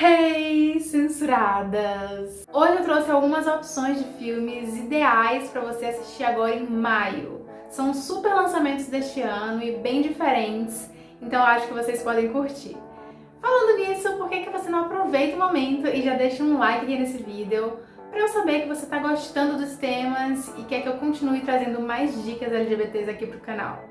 Hey, censuradas! Hoje eu trouxe algumas opções de filmes ideais para você assistir agora em maio. São super lançamentos deste ano e bem diferentes, então acho que vocês podem curtir. Falando nisso, por que, que você não aproveita o momento e já deixa um like aqui nesse vídeo para eu saber que você está gostando dos temas e quer que eu continue trazendo mais dicas LGBTs aqui pro canal.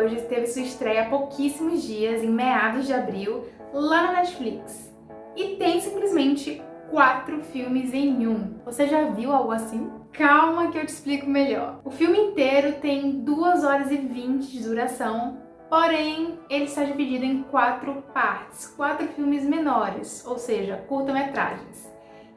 Hoje teve sua estreia há pouquíssimos dias, em meados de abril, lá na Netflix. E tem simplesmente quatro filmes em um. Você já viu algo assim? Calma que eu te explico melhor. O filme inteiro tem 2 horas e 20 de duração, porém ele está dividido em quatro partes, quatro filmes menores, ou seja, curta-metragens.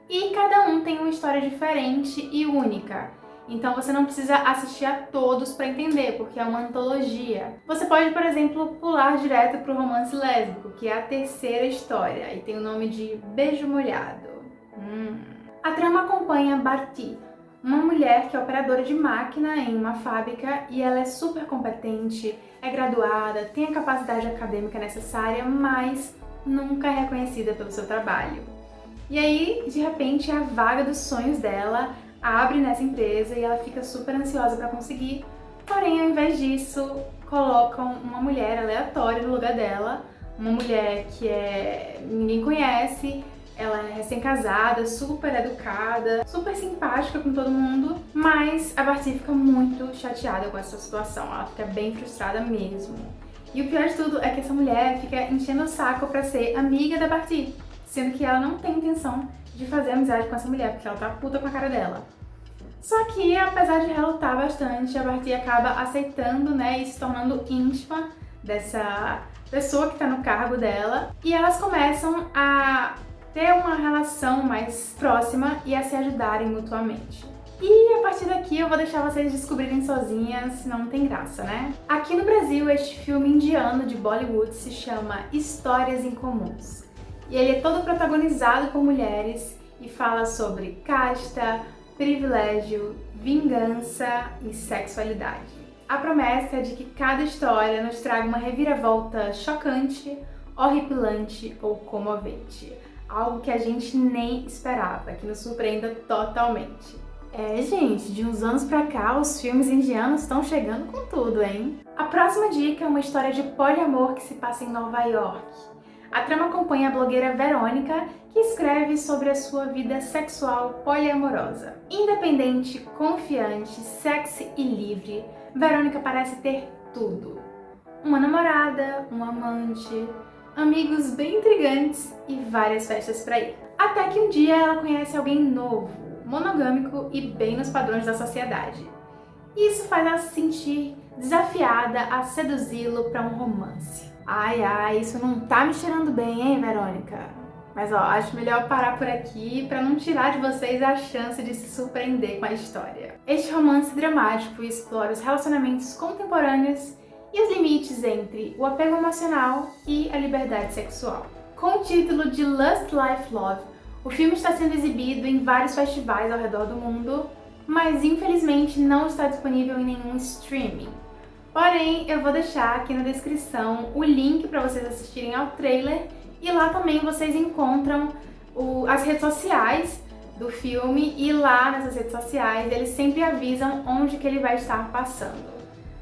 E cada um tem uma história diferente e única, então você não precisa assistir a todos para entender, porque é uma antologia. Você pode, por exemplo, pular direto para o romance lésbico, que é a terceira história, e tem o nome de Beijo Molhado. Hum. A trama acompanha Barti, uma mulher que é operadora de máquina em uma fábrica e ela é super competente, é graduada, tem a capacidade acadêmica necessária, mas nunca é reconhecida pelo seu trabalho. E aí, de repente, a vaga dos sonhos dela abre nessa empresa e ela fica super ansiosa para conseguir, porém ao invés disso colocam uma mulher aleatória no lugar dela, uma mulher que é ninguém conhece, ela é recém-casada, super educada, super simpática com todo mundo, mas a Barty fica muito chateada com essa situação, ela fica bem frustrada mesmo. E o pior de tudo é que essa mulher fica enchendo o saco pra ser amiga da Barty, sendo que ela não tem intenção de fazer amizade com essa mulher, porque ela tá puta com a cara dela. Só que, apesar de relutar bastante, a Barty acaba aceitando, né, e se tornando íntima dessa pessoa que tá no cargo dela. E elas começam a ter uma relação mais próxima e a se ajudarem mutuamente. E a partir daqui eu vou deixar vocês descobrirem sozinhas, senão não tem graça, né? Aqui no Brasil, este filme indiano de Bollywood se chama Histórias Incomuns e ele é todo protagonizado por mulheres e fala sobre casta, privilégio, vingança e sexualidade. A promessa é de que cada história nos traga uma reviravolta chocante, horripilante ou comovente. Algo que a gente nem esperava, que nos surpreenda totalmente. É, gente, de uns anos pra cá, os filmes indianos estão chegando com tudo, hein? A próxima dica é uma história de poliamor que se passa em Nova York. A trama acompanha a blogueira Verônica, que escreve sobre a sua vida sexual poliamorosa. Independente, confiante, sexy e livre, Verônica parece ter tudo. Uma namorada, um amante, amigos bem intrigantes e várias festas para ir. Até que um dia ela conhece alguém novo, monogâmico e bem nos padrões da sociedade. Isso faz ela se sentir desafiada a seduzi-lo para um romance. Ai, ai, isso não tá me cheirando bem, hein, Verônica? Mas ó, acho melhor parar por aqui para não tirar de vocês a chance de se surpreender com a história. Este romance dramático explora os relacionamentos contemporâneos e os limites entre o apego emocional e a liberdade sexual. Com o título de Lust Life Love, o filme está sendo exibido em vários festivais ao redor do mundo, mas infelizmente não está disponível em nenhum streaming. Porém, eu vou deixar aqui na descrição o link para vocês assistirem ao trailer e lá também vocês encontram o, as redes sociais do filme e lá nessas redes sociais eles sempre avisam onde que ele vai estar passando.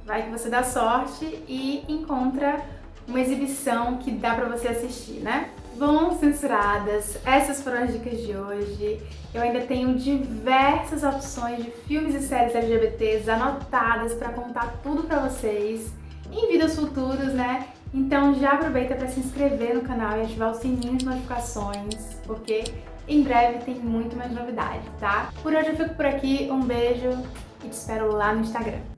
Vai que você dá sorte e encontra uma exibição que dá pra você assistir, né? Bom, censuradas, essas foram as dicas de hoje. Eu ainda tenho diversas opções de filmes e séries LGBTs anotadas para contar tudo pra vocês em vídeos futuros, né? Então já aproveita para se inscrever no canal e ativar o sininho de notificações, porque em breve tem muito mais novidade, tá? Por hoje eu fico por aqui, um beijo e te espero lá no Instagram.